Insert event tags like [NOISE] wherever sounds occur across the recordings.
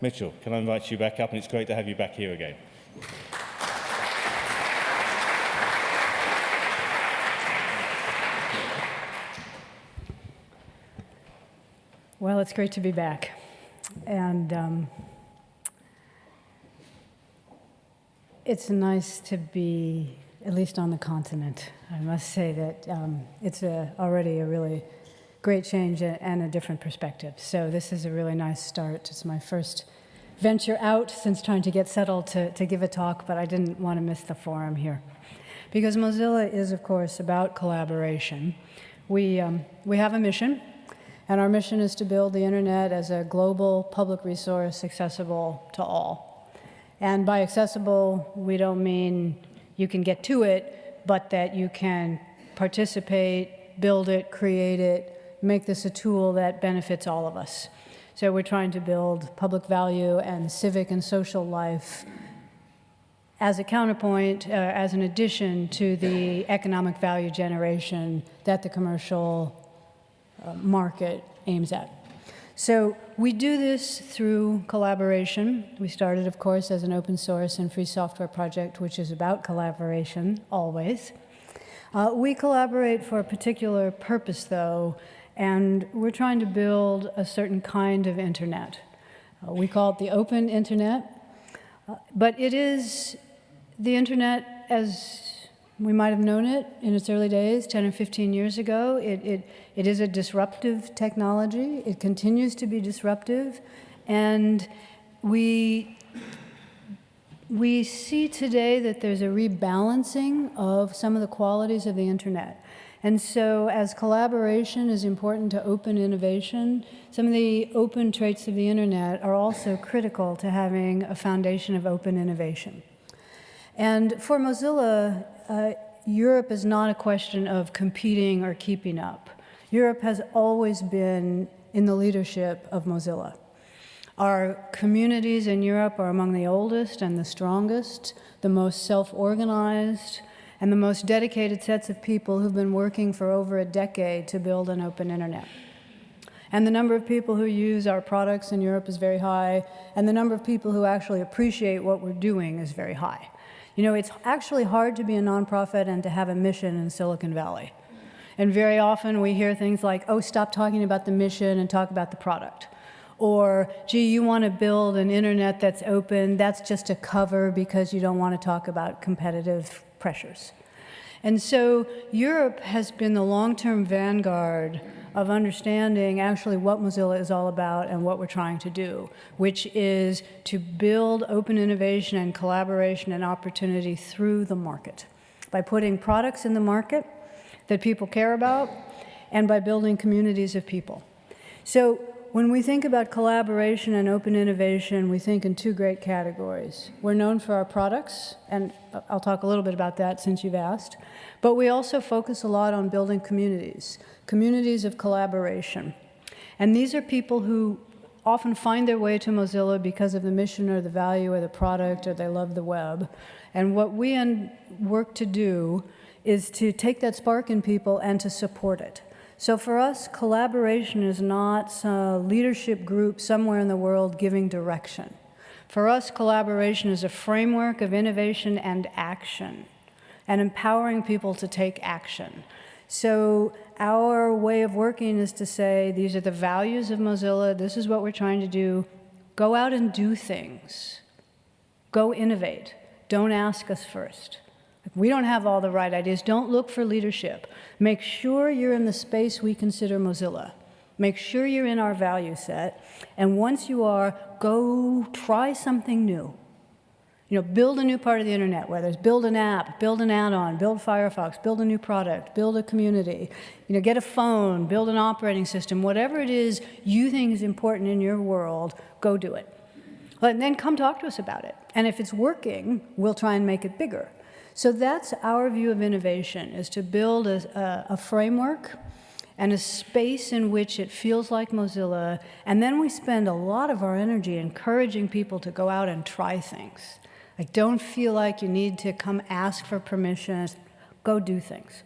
Mitchell, can I invite you back up? And it's great to have you back here again. Well, it's great to be back. And um, it's nice to be, at least on the continent. I must say that um, it's a, already a really great change and a different perspective. So this is a really nice start. It's my first venture out since trying to get settled to, to give a talk, but I didn't want to miss the forum here. Because Mozilla is, of course, about collaboration. We, um, we have a mission, and our mission is to build the internet as a global public resource accessible to all. And by accessible, we don't mean you can get to it, but that you can participate, build it, create it, make this a tool that benefits all of us. So we're trying to build public value and civic and social life as a counterpoint, uh, as an addition to the economic value generation that the commercial uh, market aims at. So we do this through collaboration. We started, of course, as an open source and free software project, which is about collaboration, always. Uh, we collaborate for a particular purpose, though, and we're trying to build a certain kind of internet. Uh, we call it the open internet, uh, but it is the internet as we might have known it in its early days, 10 or 15 years ago. It, it, it is a disruptive technology. It continues to be disruptive. And we, we see today that there's a rebalancing of some of the qualities of the internet. And so as collaboration is important to open innovation, some of the open traits of the internet are also critical to having a foundation of open innovation. And for Mozilla, uh, Europe is not a question of competing or keeping up. Europe has always been in the leadership of Mozilla. Our communities in Europe are among the oldest and the strongest, the most self-organized, and the most dedicated sets of people who've been working for over a decade to build an open internet. And the number of people who use our products in Europe is very high, and the number of people who actually appreciate what we're doing is very high. You know, it's actually hard to be a nonprofit and to have a mission in Silicon Valley. And very often we hear things like, oh, stop talking about the mission and talk about the product. Or, gee, you want to build an internet that's open, that's just a cover because you don't want to talk about competitive pressures. And so Europe has been the long-term vanguard of understanding actually what Mozilla is all about and what we're trying to do, which is to build open innovation and collaboration and opportunity through the market by putting products in the market that people care about and by building communities of people. So when we think about collaboration and open innovation, we think in two great categories. We're known for our products, and I'll talk a little bit about that since you've asked, but we also focus a lot on building communities, communities of collaboration. And these are people who often find their way to Mozilla because of the mission or the value or the product or they love the web. And what we work to do is to take that spark in people and to support it. So for us, collaboration is not a leadership group somewhere in the world giving direction. For us, collaboration is a framework of innovation and action and empowering people to take action. So our way of working is to say, these are the values of Mozilla, this is what we're trying to do. Go out and do things. Go innovate. Don't ask us first. If we don't have all the right ideas, don't look for leadership. Make sure you're in the space we consider Mozilla. Make sure you're in our value set. And once you are, go try something new. You know, build a new part of the internet, whether it's build an app, build an add-on, build Firefox, build a new product, build a community, you know, get a phone, build an operating system, whatever it is you think is important in your world, go do it. And then come talk to us about it. And if it's working, we'll try and make it bigger. So that's our view of innovation, is to build a, a, a framework and a space in which it feels like Mozilla, and then we spend a lot of our energy encouraging people to go out and try things. Like, don't feel like you need to come ask for permission, go do things.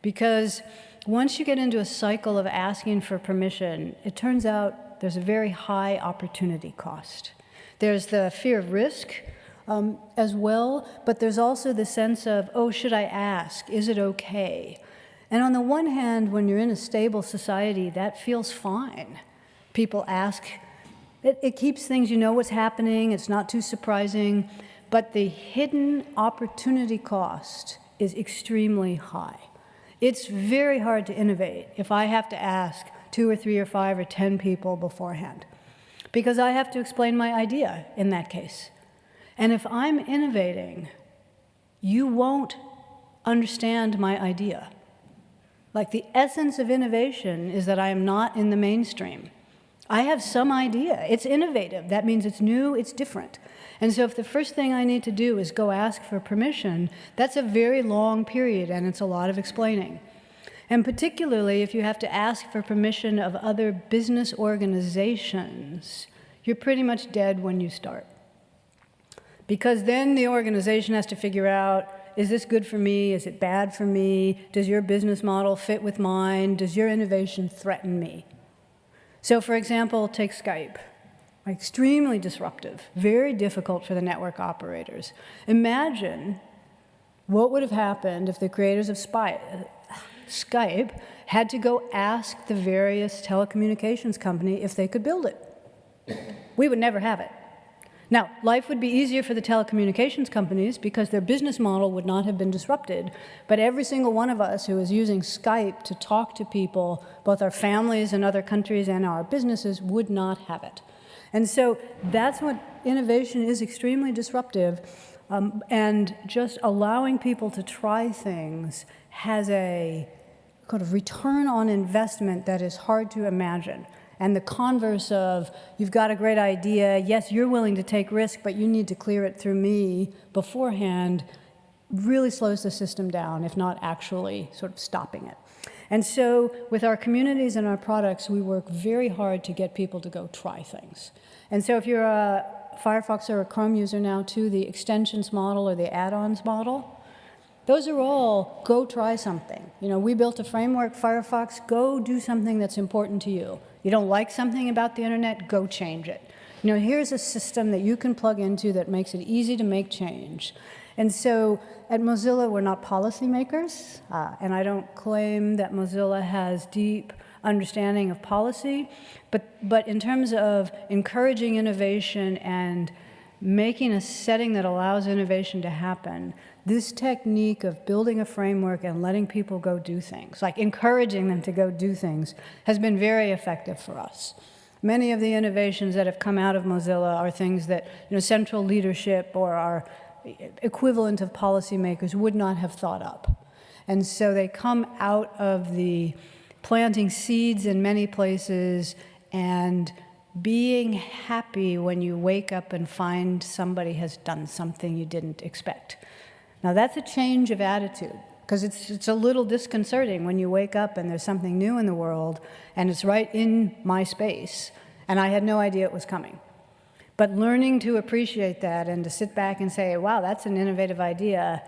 Because once you get into a cycle of asking for permission, it turns out there's a very high opportunity cost. There's the fear of risk um, as well, but there's also the sense of, oh, should I ask? Is it okay? And on the one hand, when you're in a stable society, that feels fine. People ask, it, it keeps things, you know what's happening, it's not too surprising, but the hidden opportunity cost is extremely high. It's very hard to innovate if I have to ask two or three or five or 10 people beforehand, because I have to explain my idea in that case. And if I'm innovating, you won't understand my idea. Like the essence of innovation is that I am not in the mainstream. I have some idea. It's innovative. That means it's new, it's different. And so if the first thing I need to do is go ask for permission, that's a very long period and it's a lot of explaining. And particularly if you have to ask for permission of other business organizations, you're pretty much dead when you start. Because then the organization has to figure out is this good for me? Is it bad for me? Does your business model fit with mine? Does your innovation threaten me? So, for example, take Skype. Extremely disruptive, very difficult for the network operators. Imagine what would have happened if the creators of Spy, Skype had to go ask the various telecommunications company if they could build it. We would never have it. Now, life would be easier for the telecommunications companies because their business model would not have been disrupted. But every single one of us who is using Skype to talk to people, both our families in other countries and our businesses, would not have it. And so that's what innovation is extremely disruptive. Um, and just allowing people to try things has a kind of return on investment that is hard to imagine and the converse of you've got a great idea, yes, you're willing to take risk, but you need to clear it through me beforehand, really slows the system down, if not actually sort of stopping it. And so with our communities and our products, we work very hard to get people to go try things. And so if you're a Firefox or a Chrome user now too, the extensions model or the add-ons model, those are all go try something. You know, we built a framework, Firefox, go do something that's important to you. You don't like something about the internet, go change it. You know, here's a system that you can plug into that makes it easy to make change. And so at Mozilla, we're not policymakers, uh, and I don't claim that Mozilla has deep understanding of policy, but, but in terms of encouraging innovation and making a setting that allows innovation to happen, this technique of building a framework and letting people go do things, like encouraging them to go do things, has been very effective for us. Many of the innovations that have come out of Mozilla are things that you know, central leadership or our equivalent of policymakers would not have thought up. And so they come out of the planting seeds in many places and being happy when you wake up and find somebody has done something you didn't expect. Now that's a change of attitude because it's, it's a little disconcerting when you wake up and there's something new in the world and it's right in my space and I had no idea it was coming. But learning to appreciate that and to sit back and say, wow, that's an innovative idea,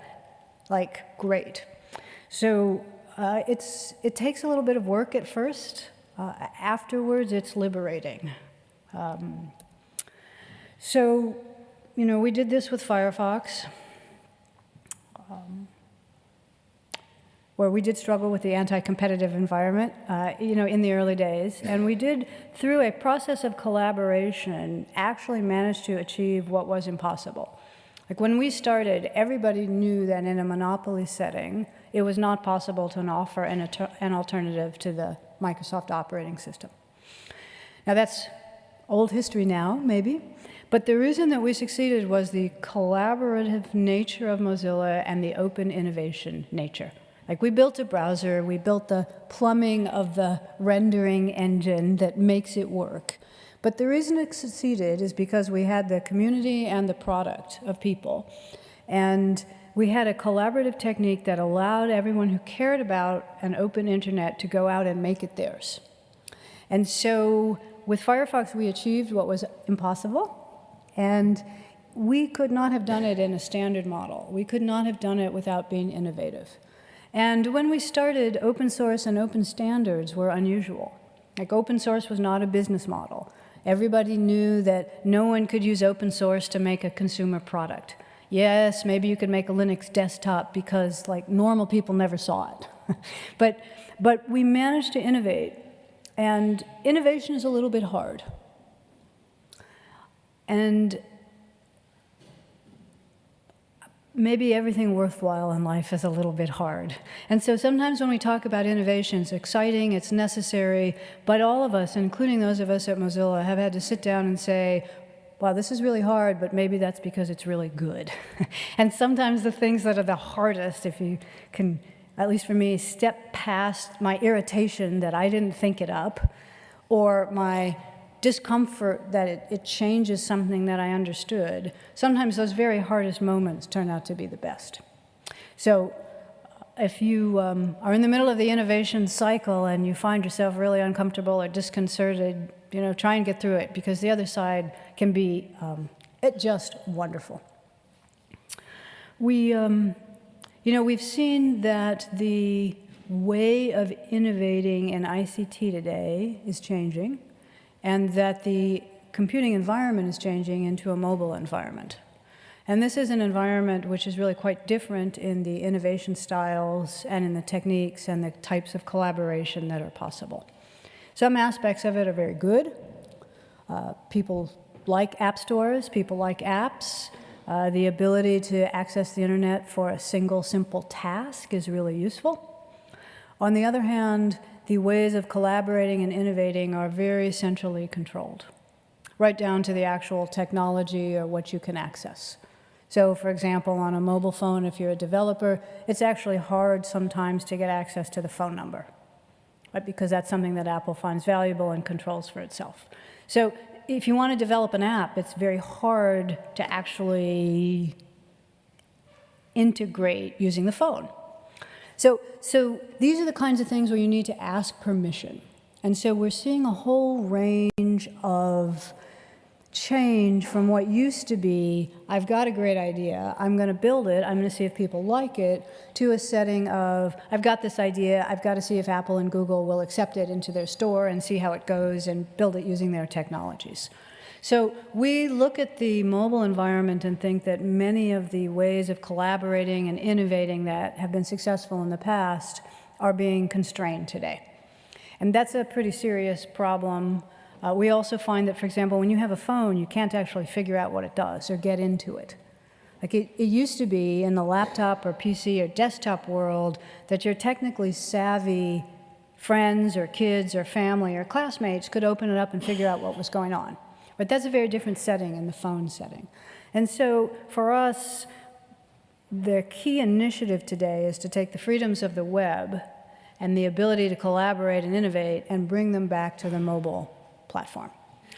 like, great. So uh, it's, it takes a little bit of work at first. Uh, afterwards, it's liberating. Um, so, you know, we did this with Firefox um, where we did struggle with the anti-competitive environment, uh, you know, in the early days. And we did, through a process of collaboration, actually manage to achieve what was impossible. Like when we started, everybody knew that in a monopoly setting, it was not possible to offer an, an alternative to the Microsoft operating system. Now that's old history now, maybe, but the reason that we succeeded was the collaborative nature of Mozilla and the open innovation nature. Like we built a browser, we built the plumbing of the rendering engine that makes it work. But the reason it succeeded is because we had the community and the product of people. And we had a collaborative technique that allowed everyone who cared about an open internet to go out and make it theirs. And so with Firefox, we achieved what was impossible, and we could not have done it in a standard model. We could not have done it without being innovative. And when we started, open source and open standards were unusual. Like open source was not a business model. Everybody knew that no one could use open source to make a consumer product. Yes, maybe you could make a Linux desktop because like normal people never saw it. [LAUGHS] but, but we managed to innovate, and innovation is a little bit hard. And maybe everything worthwhile in life is a little bit hard. And so sometimes when we talk about innovation, it's exciting, it's necessary, but all of us, including those of us at Mozilla, have had to sit down and say, wow, this is really hard, but maybe that's because it's really good. [LAUGHS] and sometimes the things that are the hardest, if you can, at least for me, step past my irritation that I didn't think it up, or my discomfort that it, it changes something that I understood, sometimes those very hardest moments turn out to be the best. So if you um, are in the middle of the innovation cycle and you find yourself really uncomfortable or disconcerted, you know, try and get through it because the other side can be um, it just wonderful. We, um, you know, we've seen that the way of innovating in ICT today is changing and that the computing environment is changing into a mobile environment. And this is an environment which is really quite different in the innovation styles and in the techniques and the types of collaboration that are possible. Some aspects of it are very good. Uh, people like app stores, people like apps. Uh, the ability to access the internet for a single simple task is really useful. On the other hand, the ways of collaborating and innovating are very centrally controlled, right down to the actual technology or what you can access. So for example, on a mobile phone, if you're a developer, it's actually hard sometimes to get access to the phone number, right? because that's something that Apple finds valuable and controls for itself. So if you want to develop an app, it's very hard to actually integrate using the phone. So, so these are the kinds of things where you need to ask permission. And so we're seeing a whole range of change from what used to be, I've got a great idea, I'm going to build it, I'm going to see if people like it, to a setting of, I've got this idea, I've got to see if Apple and Google will accept it into their store and see how it goes and build it using their technologies. So we look at the mobile environment and think that many of the ways of collaborating and innovating that have been successful in the past are being constrained today. And that's a pretty serious problem. Uh, we also find that, for example, when you have a phone, you can't actually figure out what it does or get into it. Like it, it used to be in the laptop or PC or desktop world that your technically savvy friends or kids or family or classmates could open it up and figure out what was going on. But that's a very different setting in the phone setting. And so for us, the key initiative today is to take the freedoms of the web and the ability to collaborate and innovate and bring them back to the mobile platform.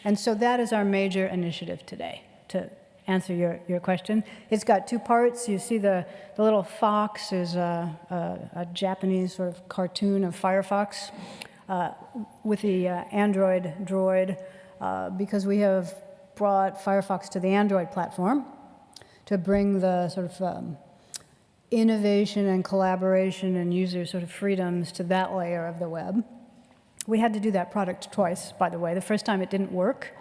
And so that is our major initiative today, to answer your, your question. It's got two parts. You see the, the little fox is a, a, a Japanese sort of cartoon of Firefox uh, with the uh, Android droid uh, because we have brought Firefox to the Android platform to bring the sort of um, innovation and collaboration and user sort of freedoms to that layer of the web. We had to do that product twice, by the way. The first time it didn't work.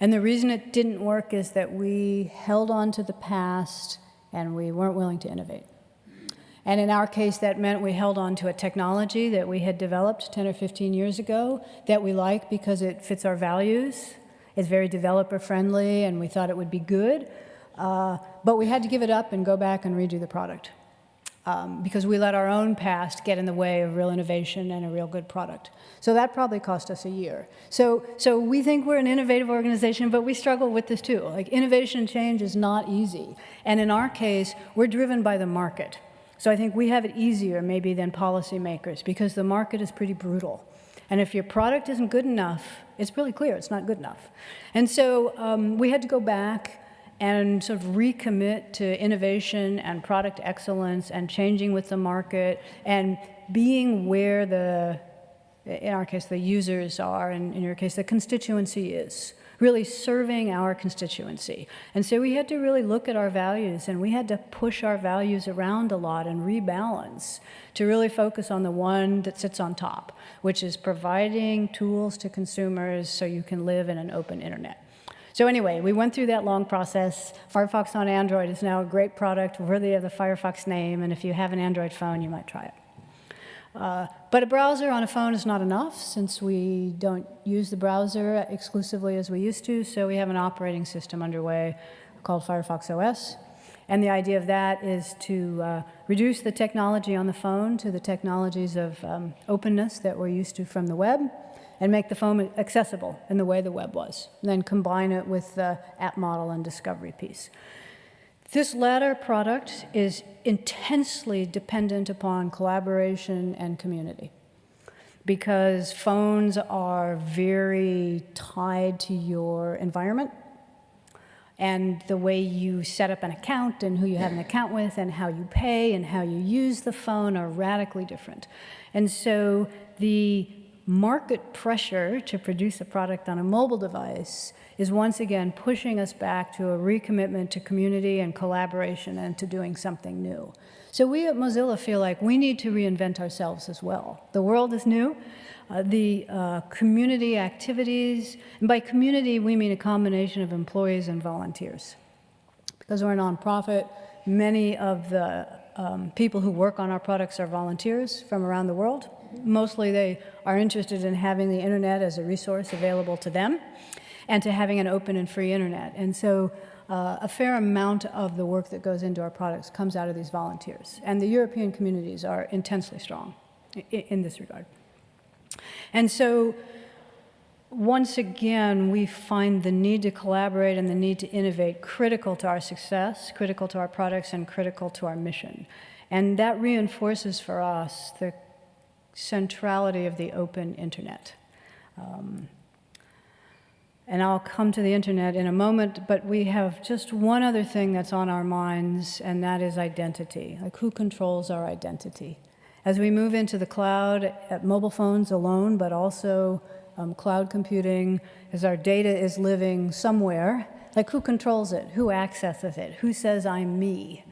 And the reason it didn't work is that we held on to the past and we weren't willing to innovate. And in our case, that meant we held on to a technology that we had developed 10 or 15 years ago that we like because it fits our values. It's very developer friendly and we thought it would be good. Uh, but we had to give it up and go back and redo the product. Um, because we let our own past get in the way of real innovation and a real good product. So that probably cost us a year. So, so we think we're an innovative organization, but we struggle with this too. Like innovation and change is not easy. And in our case, we're driven by the market. So I think we have it easier maybe than policymakers because the market is pretty brutal. And if your product isn't good enough, it's really clear it's not good enough. And so um, we had to go back and sort of recommit to innovation and product excellence and changing with the market and being where the, in our case, the users are, and in your case, the constituency is. really serving our constituency. And so we had to really look at our values and we had to push our values around a lot and rebalance to really focus on the one that sits on top, which is providing tools to consumers so you can live in an open internet. So anyway, we went through that long process. Firefox on Android is now a great product, worthy of the Firefox name, and if you have an Android phone, you might try it. Uh, but a browser on a phone is not enough since we don't use the browser exclusively as we used to, so we have an operating system underway called Firefox OS. And the idea of that is to uh, reduce the technology on the phone to the technologies of um, openness that we're used to from the web and make the phone accessible in the way the web was, and then combine it with the app model and discovery piece. This latter product is intensely dependent upon collaboration and community because phones are very tied to your environment and the way you set up an account and who you have an account with and how you pay and how you use the phone are radically different. And so the market pressure to produce a product on a mobile device is once again pushing us back to a recommitment to community and collaboration and to doing something new. So we at Mozilla feel like we need to reinvent ourselves as well. The world is new. Uh, the uh, community activities, and by community we mean a combination of employees and volunteers. Because we're a nonprofit, many of the um, people who work on our products are volunteers from around the world. Mostly they are interested in having the internet as a resource available to them and to having an open and free internet. And so uh, a fair amount of the work that goes into our products comes out of these volunteers. And the European communities are intensely strong in, in this regard. And so once again, we find the need to collaborate and the need to innovate critical to our success, critical to our products, and critical to our mission. And that reinforces for us the centrality of the open internet. Um, and I'll come to the internet in a moment, but we have just one other thing that's on our minds, and that is identity. Like, who controls our identity? As we move into the cloud, at mobile phones alone, but also um, cloud computing, as our data is living somewhere, like who controls it? Who accesses it? Who says I'm me?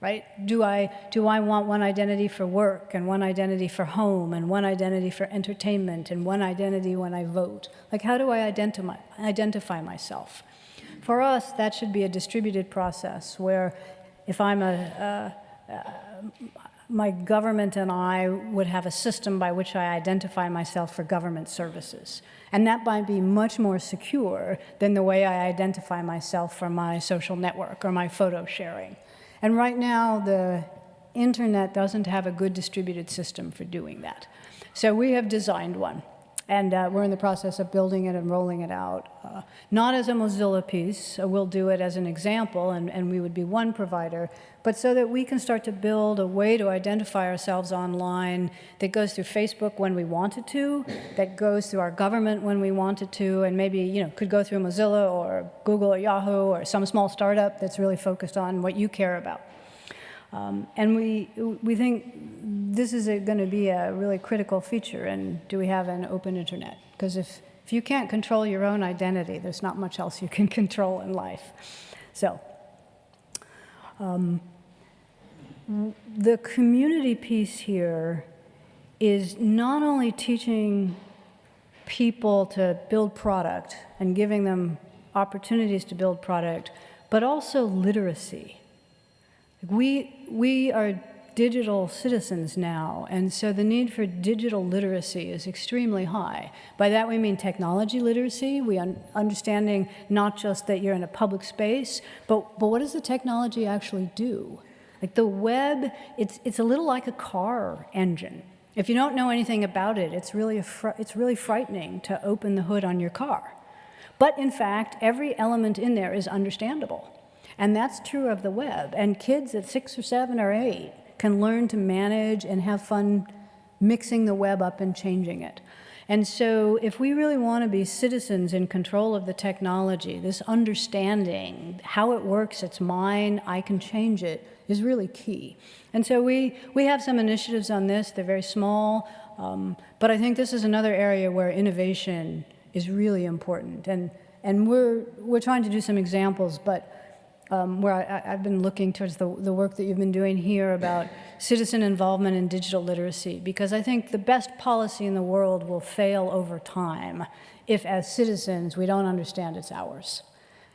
Right? Do I, do I want one identity for work and one identity for home and one identity for entertainment and one identity when I vote? Like how do I identify, identify myself? For us, that should be a distributed process where if I'm a, uh, my government and I would have a system by which I identify myself for government services. And that might be much more secure than the way I identify myself for my social network or my photo sharing. And right now, the internet doesn't have a good distributed system for doing that. So we have designed one. And uh, we're in the process of building it and rolling it out. Uh, not as a Mozilla piece, uh, we'll do it as an example, and, and we would be one provider, but so that we can start to build a way to identify ourselves online that goes through Facebook when we want it to, that goes through our government when we want it to, and maybe you know could go through Mozilla or Google or Yahoo or some small startup that's really focused on what you care about. Um, and we, we think this is going to be a really critical feature and do we have an open internet? Because if, if you can't control your own identity, there's not much else you can [LAUGHS] control in life. So um, the community piece here is not only teaching people to build product and giving them opportunities to build product, but also literacy. We, we are digital citizens now, and so the need for digital literacy is extremely high. By that we mean technology literacy, we un understanding not just that you're in a public space, but, but what does the technology actually do? Like the web, it's, it's a little like a car engine. If you don't know anything about it, it's really, it's really frightening to open the hood on your car. But in fact, every element in there is understandable. And that's true of the web. And kids at six or seven or eight can learn to manage and have fun mixing the web up and changing it. And so if we really want to be citizens in control of the technology, this understanding, how it works, it's mine, I can change it, is really key. And so we, we have some initiatives on this. They're very small, um, but I think this is another area where innovation is really important. And and we're, we're trying to do some examples, but um, where I, I've been looking towards the, the work that you've been doing here about citizen involvement in digital literacy, because I think the best policy in the world will fail over time if, as citizens, we don't understand it's ours,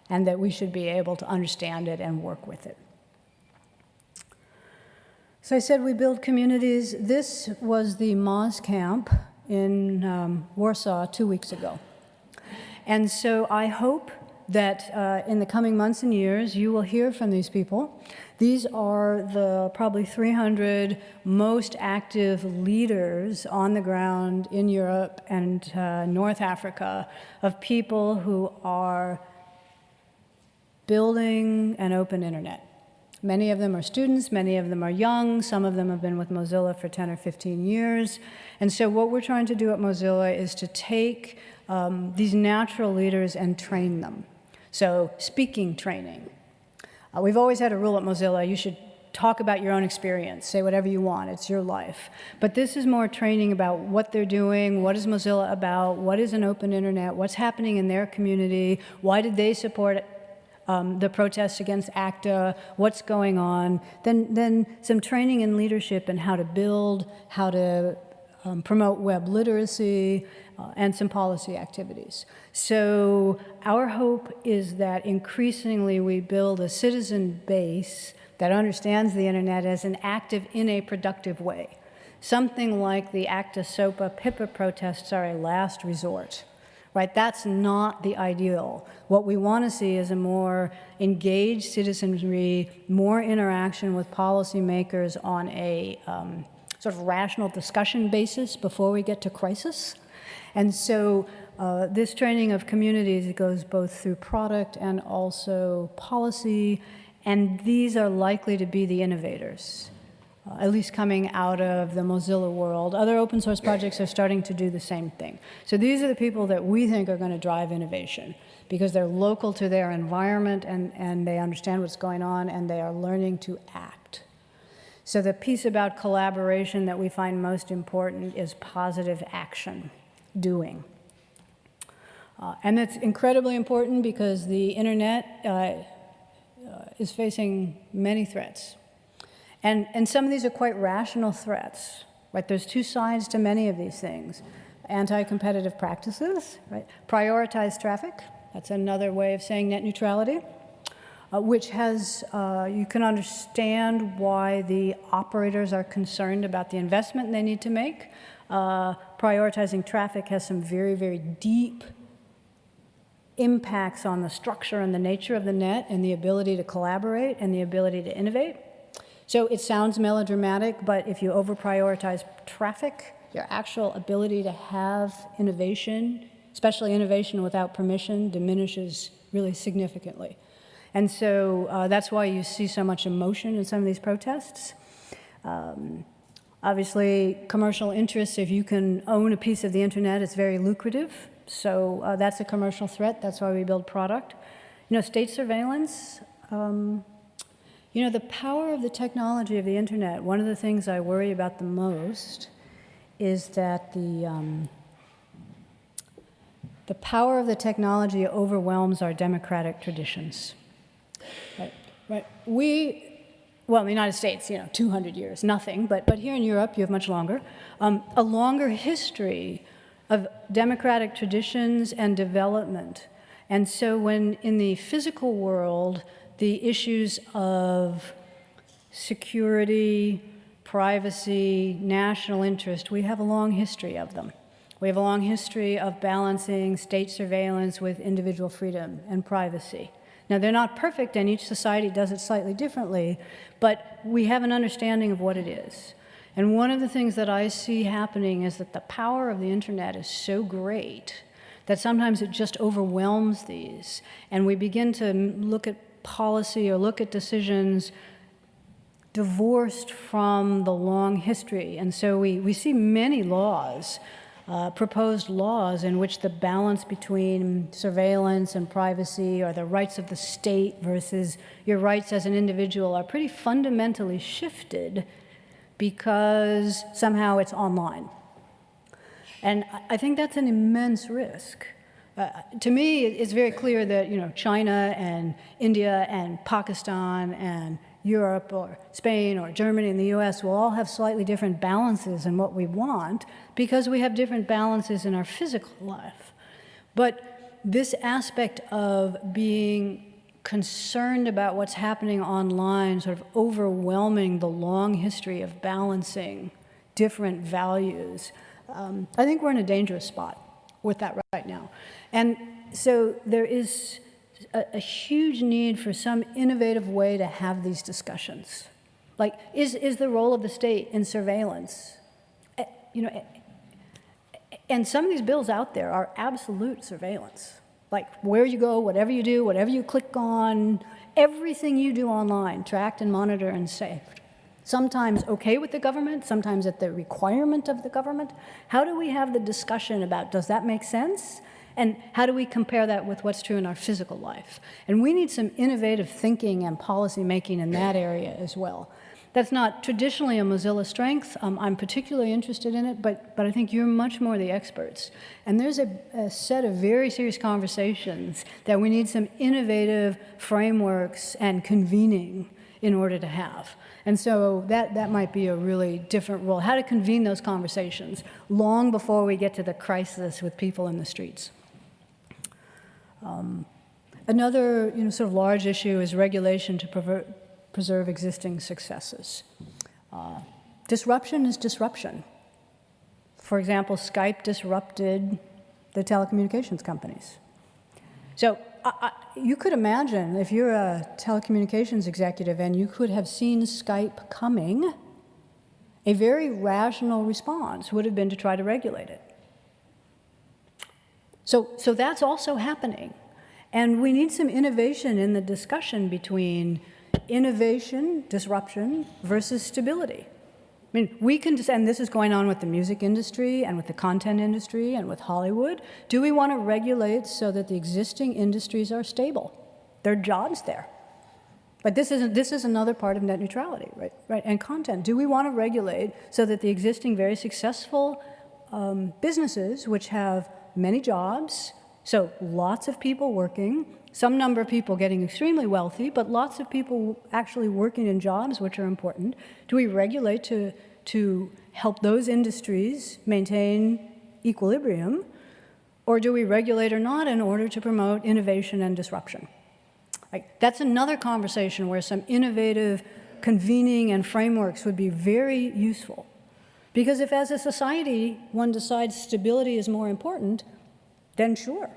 and that we should be able to understand it and work with it. So I said we build communities. This was the Moz camp in um, Warsaw two weeks ago. And so I hope that uh, in the coming months and years, you will hear from these people. These are the probably 300 most active leaders on the ground in Europe and uh, North Africa of people who are building an open internet. Many of them are students, many of them are young, some of them have been with Mozilla for 10 or 15 years. And so what we're trying to do at Mozilla is to take um, these natural leaders and train them. So speaking training. Uh, we've always had a rule at Mozilla, you should talk about your own experience, say whatever you want, it's your life. But this is more training about what they're doing, what is Mozilla about, what is an open internet, what's happening in their community, why did they support um, the protests against ACTA, what's going on, then, then some training in leadership and how to build, how to um, promote web literacy, uh, and some policy activities. So our hope is that increasingly we build a citizen base that understands the internet as an active in a productive way. Something like the ACTA SOPA PIPA protests are a last resort right? That's not the ideal. What we want to see is a more engaged citizenry, more interaction with policymakers on a um, sort of rational discussion basis before we get to crisis. And so uh, this training of communities goes both through product and also policy, and these are likely to be the innovators uh, at least coming out of the Mozilla world. Other open source projects are starting to do the same thing. So these are the people that we think are going to drive innovation because they're local to their environment and, and they understand what's going on and they are learning to act. So the piece about collaboration that we find most important is positive action, doing. Uh, and that's incredibly important because the internet uh, uh, is facing many threats. And, and some of these are quite rational threats, right? There's two sides to many of these things. Anti-competitive practices, right? Prioritize traffic, that's another way of saying net neutrality, uh, which has, uh, you can understand why the operators are concerned about the investment they need to make. Uh, prioritizing traffic has some very, very deep impacts on the structure and the nature of the net and the ability to collaborate and the ability to innovate. So it sounds melodramatic, but if you over-prioritize traffic, your actual ability to have innovation, especially innovation without permission, diminishes really significantly. And so uh, that's why you see so much emotion in some of these protests. Um, obviously, commercial interests, if you can own a piece of the internet, it's very lucrative. So uh, that's a commercial threat. That's why we build product. You know, state surveillance, um, you know, the power of the technology of the internet, one of the things I worry about the most is that the, um, the power of the technology overwhelms our democratic traditions. Right? right? We, well, in the United States, you know, 200 years, nothing, but, but here in Europe, you have much longer, um, a longer history of democratic traditions and development. And so when in the physical world, the issues of security, privacy, national interest, we have a long history of them. We have a long history of balancing state surveillance with individual freedom and privacy. Now, they're not perfect, and each society does it slightly differently, but we have an understanding of what it is. And one of the things that I see happening is that the power of the internet is so great that sometimes it just overwhelms these. And we begin to look at policy or look at decisions divorced from the long history. And so we, we see many laws, uh, proposed laws, in which the balance between surveillance and privacy or the rights of the state versus your rights as an individual are pretty fundamentally shifted because somehow it's online. And I think that's an immense risk uh, to me, it's very clear that, you know, China and India and Pakistan and Europe or Spain or Germany and the US will all have slightly different balances in what we want because we have different balances in our physical life. But this aspect of being concerned about what's happening online, sort of overwhelming the long history of balancing different values, um, I think we're in a dangerous spot with that right now. And so there is a, a huge need for some innovative way to have these discussions. Like, is, is the role of the state in surveillance? Eh, You know, eh, and some of these bills out there are absolute surveillance. Like where you go, whatever you do, whatever you click on, everything you do online, tracked and monitored and saved. Sometimes okay with the government, sometimes at the requirement of the government. How do we have the discussion about does that make sense? And how do we compare that with what's true in our physical life? And we need some innovative thinking and policy making in that area as well. That's not traditionally a Mozilla strength. Um, I'm particularly interested in it, but, but I think you're much more the experts. And there's a, a set of very serious conversations that we need some innovative frameworks and convening in order to have. And so that, that might be a really different role, how to convene those conversations long before we get to the crisis with people in the streets. Um, another you know, sort of large issue is regulation to preserve existing successes. Uh, disruption is disruption. For example, Skype disrupted the telecommunications companies. So You could imagine if you're a telecommunications executive and you could have seen Skype coming, a very rational response would have been to try to regulate it. So, so that's also happening. And we need some innovation in the discussion between innovation, disruption, versus stability. I mean, we can, just, and this is going on with the music industry and with the content industry and with Hollywood. Do we want to regulate so that the existing industries are stable? There are jobs there. But this is, this is another part of net neutrality, right? right? And content. Do we want to regulate so that the existing very successful um, businesses, which have many jobs, so lots of people working, some number of people getting extremely wealthy, but lots of people actually working in jobs which are important. Do we regulate to, to help those industries maintain equilibrium? Or do we regulate or not in order to promote innovation and disruption? Like, that's another conversation where some innovative convening and frameworks would be very useful. Because if as a society one decides stability is more important, then sure.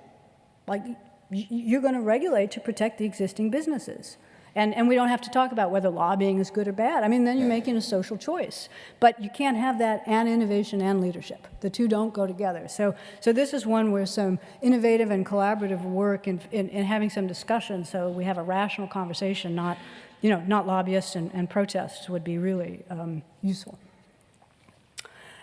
Like you're going to regulate to protect the existing businesses. And, and we don't have to talk about whether lobbying is good or bad. I mean, then you're making a social choice. But you can't have that and innovation and leadership. The two don't go together. So, so this is one where some innovative and collaborative work in, in having some discussion so we have a rational conversation, not, you know, not lobbyists and, and protests would be really um, useful.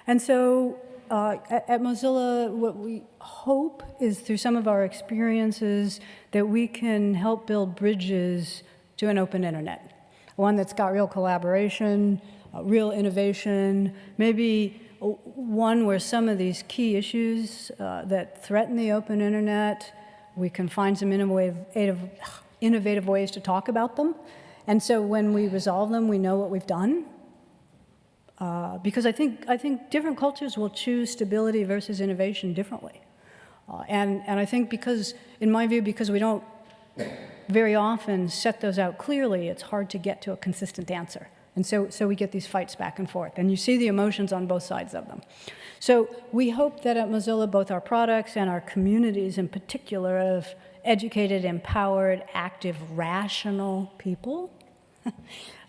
And so uh, at, Mozilla, what we hope is through some of our experiences that we can help build bridges to an open internet. One that's got real collaboration, uh, real innovation, maybe one where some of these key issues uh, that threaten the open internet, we can find some innovative, innovative ways to talk about them. And so when we resolve them, we know what we've done. Uh, because I think, I think different cultures will choose stability versus innovation differently. Uh, and, and I think because, in my view, because we don't very often set those out clearly, it's hard to get to a consistent answer. And so, so we get these fights back and forth. And you see the emotions on both sides of them. So we hope that at Mozilla, both our products and our communities in particular of educated, empowered, active, rational people [LAUGHS]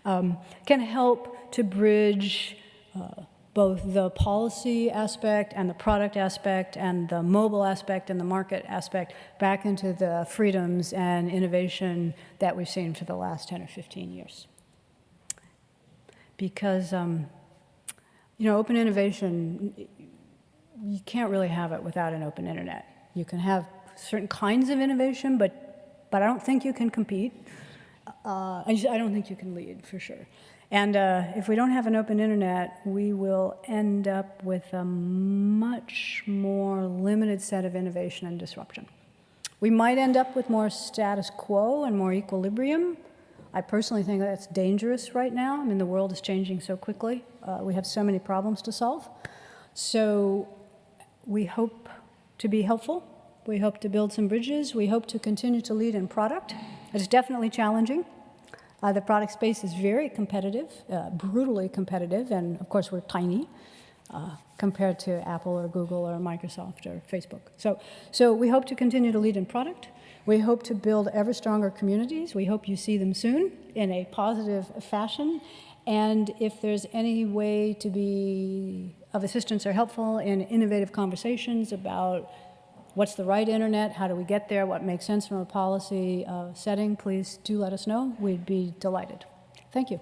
um, can help to bridge uh, both the policy aspect and the product aspect and the mobile aspect and the market aspect back into the freedoms and innovation that we've seen for the last 10 or 15 years. Because, um, you know, open innovation, you can't really have it without an open internet. You can have certain kinds of innovation, but, but I don't think you can compete. Uh, I, just, I don't think you can lead, for sure. And uh, if we don't have an open internet, we will end up with a much more limited set of innovation and disruption. We might end up with more status quo and more equilibrium. I personally think that's dangerous right now. I mean, the world is changing so quickly. Uh, we have so many problems to solve. So we hope to be helpful. We hope to build some bridges. We hope to continue to lead in product. It's definitely challenging. Uh, the product space is very competitive, uh, brutally competitive, and of course, we're tiny uh, compared to Apple or Google or Microsoft or Facebook. So, so we hope to continue to lead in product. We hope to build ever stronger communities. We hope you see them soon in a positive fashion. And if there's any way to be of assistance or helpful in innovative conversations about what's the right internet, how do we get there, what makes sense from a policy uh, setting, please do let us know. We'd be delighted. Thank you.